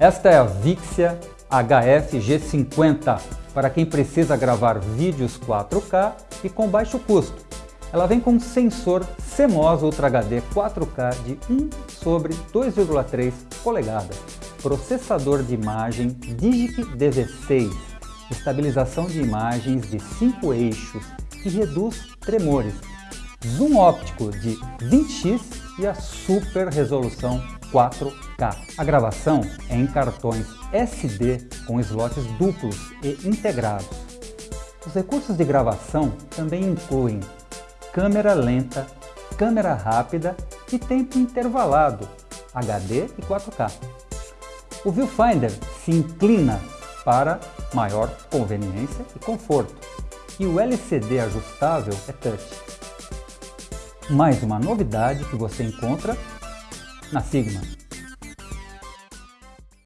Esta é a Vixia HF G50 para quem precisa gravar vídeos 4K e com baixo custo. Ela vem com sensor CMOS Ultra HD 4K de 1 sobre 2,3 polegadas, processador de imagem Digic DV6, estabilização de imagens de 5 eixos que reduz tremores, zoom óptico de 20x e a super resolução 4K. A gravação é em cartões SD com slots duplos e integrados. Os recursos de gravação também incluem câmera lenta, câmera rápida e tempo intervalado, HD e 4K. O viewfinder se inclina para maior conveniência e conforto, e o LCD ajustável é touch. Mais uma novidade que você encontra na Sigma.